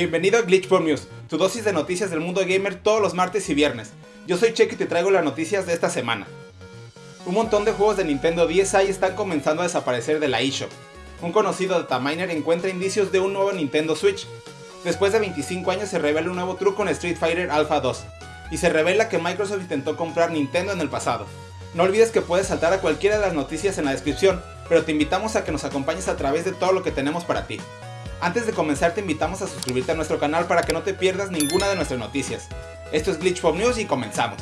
Bienvenido a Glitch News, tu dosis de noticias del mundo gamer todos los martes y viernes. Yo soy Check y te traigo las noticias de esta semana. Un montón de juegos de Nintendo DSi están comenzando a desaparecer de la eShop. Un conocido dataminer encuentra indicios de un nuevo Nintendo Switch. Después de 25 años se revela un nuevo truco en Street Fighter Alpha 2. Y se revela que Microsoft intentó comprar Nintendo en el pasado. No olvides que puedes saltar a cualquiera de las noticias en la descripción, pero te invitamos a que nos acompañes a través de todo lo que tenemos para ti. Antes de comenzar te invitamos a suscribirte a nuestro canal para que no te pierdas ninguna de nuestras noticias. Esto es Glitch Pop News y comenzamos.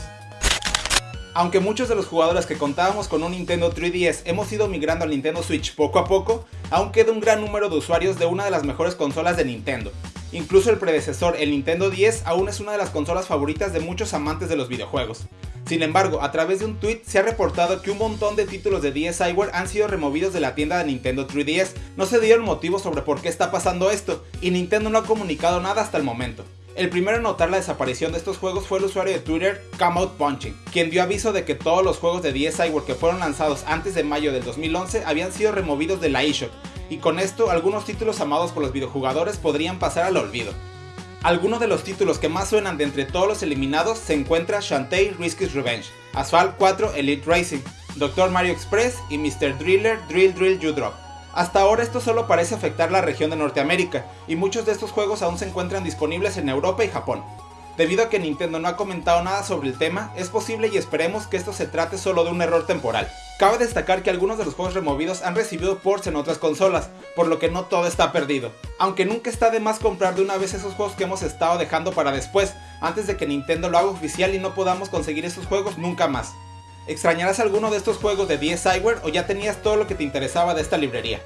Aunque muchos de los jugadores que contábamos con un Nintendo 3DS hemos ido migrando al Nintendo Switch poco a poco, aún queda un gran número de usuarios de una de las mejores consolas de Nintendo. Incluso el predecesor, el Nintendo 10, aún es una de las consolas favoritas de muchos amantes de los videojuegos. Sin embargo, a través de un tweet se ha reportado que un montón de títulos de DSiWare han sido removidos de la tienda de Nintendo 3DS. No se dieron motivos sobre por qué está pasando esto, y Nintendo no ha comunicado nada hasta el momento. El primero en notar la desaparición de estos juegos fue el usuario de Twitter Come Punching, quien dio aviso de que todos los juegos de DSiWare que fueron lanzados antes de mayo del 2011 habían sido removidos de la eShop, y con esto algunos títulos amados por los videojugadores podrían pasar al olvido. Algunos de los títulos que más suenan de entre todos los eliminados se encuentra Shantae Risky's Revenge, Asphalt 4 Elite Racing, Dr. Mario Express y Mr. Driller Drill Drill You Drop. Hasta ahora esto solo parece afectar la región de Norteamérica, y muchos de estos juegos aún se encuentran disponibles en Europa y Japón. Debido a que Nintendo no ha comentado nada sobre el tema, es posible y esperemos que esto se trate solo de un error temporal. Cabe destacar que algunos de los juegos removidos han recibido ports en otras consolas, por lo que no todo está perdido. Aunque nunca está de más comprar de una vez esos juegos que hemos estado dejando para después, antes de que Nintendo lo haga oficial y no podamos conseguir esos juegos nunca más. ¿Extrañarás alguno de estos juegos de DSiWare o ya tenías todo lo que te interesaba de esta librería?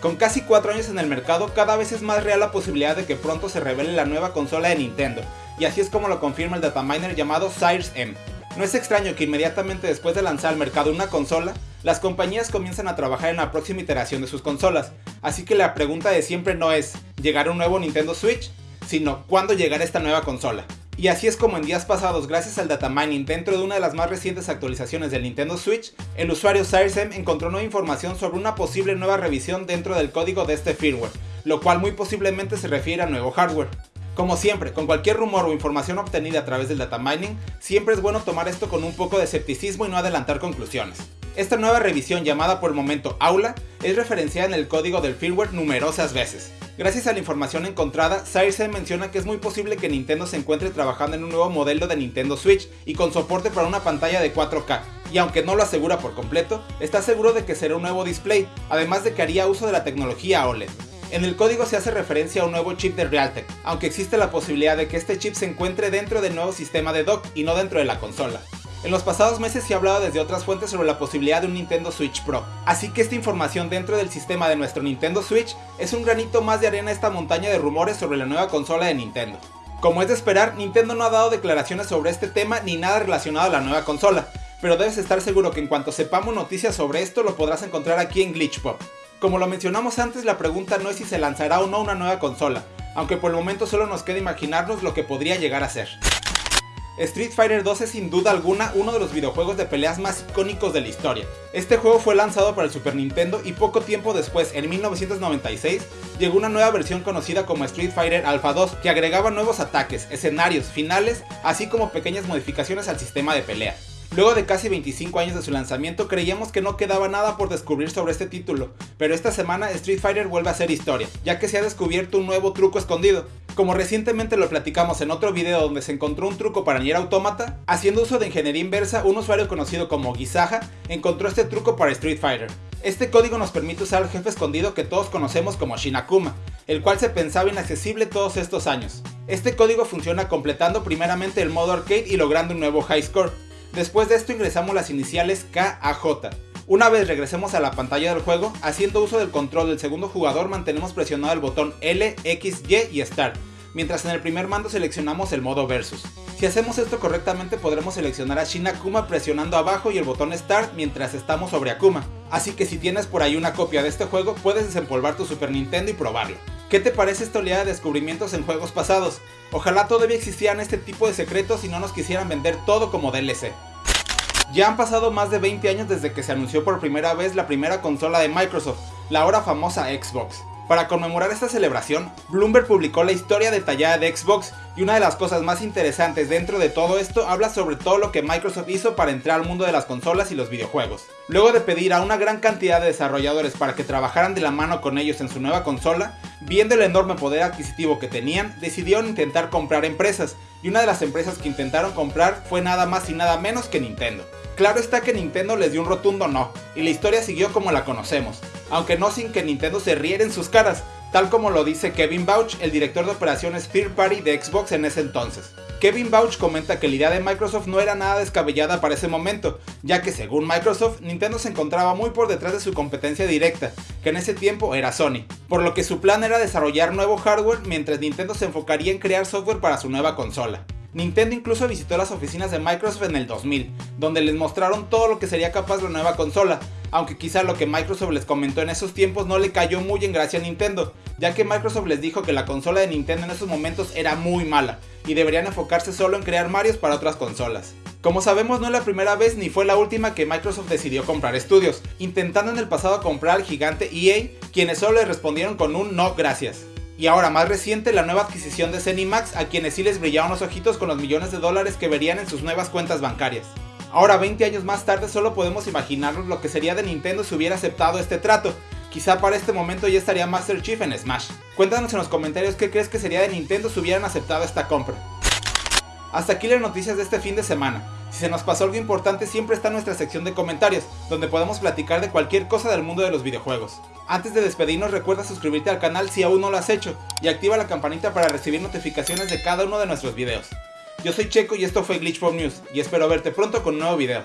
Con casi 4 años en el mercado, cada vez es más real la posibilidad de que pronto se revele la nueva consola de Nintendo, y así es como lo confirma el dataminer llamado Cyrus M. No es extraño que inmediatamente después de lanzar al mercado una consola, las compañías comienzan a trabajar en la próxima iteración de sus consolas, así que la pregunta de siempre no es ¿llegará un nuevo Nintendo Switch? sino ¿cuándo llegará esta nueva consola? Y así es como en días pasados, gracias al datamining dentro de una de las más recientes actualizaciones del Nintendo Switch, el usuario CyresM encontró nueva información sobre una posible nueva revisión dentro del código de este firmware, lo cual muy posiblemente se refiere a nuevo hardware. Como siempre, con cualquier rumor o información obtenida a través del data mining, siempre es bueno tomar esto con un poco de escepticismo y no adelantar conclusiones. Esta nueva revisión llamada por el momento Aula es referenciada en el código del firmware numerosas veces. Gracias a la información encontrada, Circe menciona que es muy posible que Nintendo se encuentre trabajando en un nuevo modelo de Nintendo Switch y con soporte para una pantalla de 4K, y aunque no lo asegura por completo, está seguro de que será un nuevo display, además de que haría uso de la tecnología OLED. En el código se hace referencia a un nuevo chip de Realtek, aunque existe la posibilidad de que este chip se encuentre dentro del nuevo sistema de dock y no dentro de la consola. En los pasados meses se ha hablado desde otras fuentes sobre la posibilidad de un Nintendo Switch Pro, así que esta información dentro del sistema de nuestro Nintendo Switch es un granito más de arena a esta montaña de rumores sobre la nueva consola de Nintendo. Como es de esperar, Nintendo no ha dado declaraciones sobre este tema ni nada relacionado a la nueva consola, pero debes estar seguro que en cuanto sepamos noticias sobre esto lo podrás encontrar aquí en Glitchpop. Como lo mencionamos antes, la pregunta no es si se lanzará o no una nueva consola, aunque por el momento solo nos queda imaginarnos lo que podría llegar a ser. Street Fighter 2 es sin duda alguna uno de los videojuegos de peleas más icónicos de la historia. Este juego fue lanzado para el Super Nintendo y poco tiempo después, en 1996, llegó una nueva versión conocida como Street Fighter Alpha 2 que agregaba nuevos ataques, escenarios, finales, así como pequeñas modificaciones al sistema de pelea. Luego de casi 25 años de su lanzamiento creíamos que no quedaba nada por descubrir sobre este título, pero esta semana Street Fighter vuelve a ser historia, ya que se ha descubierto un nuevo truco escondido. Como recientemente lo platicamos en otro video donde se encontró un truco para Nier Automata, haciendo uso de ingeniería inversa, un usuario conocido como Gizaja encontró este truco para Street Fighter. Este código nos permite usar al jefe escondido que todos conocemos como Shinakuma, el cual se pensaba inaccesible todos estos años. Este código funciona completando primeramente el modo arcade y logrando un nuevo high score. Después de esto ingresamos las iniciales KAJ. Una vez regresemos a la pantalla del juego, haciendo uso del control del segundo jugador mantenemos presionado el botón L, X, Y y Start, mientras en el primer mando seleccionamos el modo Versus. Si hacemos esto correctamente podremos seleccionar a Shin Akuma presionando abajo y el botón Start mientras estamos sobre Akuma, así que si tienes por ahí una copia de este juego puedes desempolvar tu Super Nintendo y probarlo. ¿Qué te parece esta oleada de descubrimientos en juegos pasados? Ojalá todavía existieran este tipo de secretos y no nos quisieran vender todo como DLC. Ya han pasado más de 20 años desde que se anunció por primera vez la primera consola de Microsoft, la ahora famosa Xbox. Para conmemorar esta celebración, Bloomberg publicó la historia detallada de Xbox y una de las cosas más interesantes dentro de todo esto habla sobre todo lo que Microsoft hizo para entrar al mundo de las consolas y los videojuegos. Luego de pedir a una gran cantidad de desarrolladores para que trabajaran de la mano con ellos en su nueva consola, viendo el enorme poder adquisitivo que tenían, decidieron intentar comprar empresas, y una de las empresas que intentaron comprar fue nada más y nada menos que Nintendo. Claro está que Nintendo les dio un rotundo no, y la historia siguió como la conocemos, aunque no sin que Nintendo se riera en sus caras, tal como lo dice Kevin Bauch, el director de operaciones Third Party de Xbox en ese entonces. Kevin Bauch comenta que la idea de Microsoft no era nada descabellada para ese momento, ya que según Microsoft, Nintendo se encontraba muy por detrás de su competencia directa, que en ese tiempo era Sony, por lo que su plan era desarrollar nuevo hardware mientras Nintendo se enfocaría en crear software para su nueva consola. Nintendo incluso visitó las oficinas de Microsoft en el 2000, donde les mostraron todo lo que sería capaz la nueva consola, aunque quizá lo que Microsoft les comentó en esos tiempos no le cayó muy en gracia a Nintendo, ya que Microsoft les dijo que la consola de Nintendo en esos momentos era muy mala, y deberían enfocarse solo en crear Marios para otras consolas. Como sabemos no es la primera vez ni fue la última que Microsoft decidió comprar estudios, intentando en el pasado comprar al gigante EA, quienes solo le respondieron con un no gracias. Y ahora más reciente la nueva adquisición de Zenimax a quienes sí les brillaron los ojitos con los millones de dólares que verían en sus nuevas cuentas bancarias. Ahora 20 años más tarde solo podemos imaginarnos lo que sería de Nintendo si hubiera aceptado este trato. Quizá para este momento ya estaría Master Chief en Smash. Cuéntanos en los comentarios qué crees que sería de Nintendo si hubieran aceptado esta compra. Hasta aquí las noticias de este fin de semana. Si se nos pasó algo importante siempre está nuestra sección de comentarios, donde podemos platicar de cualquier cosa del mundo de los videojuegos. Antes de despedirnos recuerda suscribirte al canal si aún no lo has hecho y activa la campanita para recibir notificaciones de cada uno de nuestros videos. Yo soy Checo y esto fue Glitch News y espero verte pronto con un nuevo video.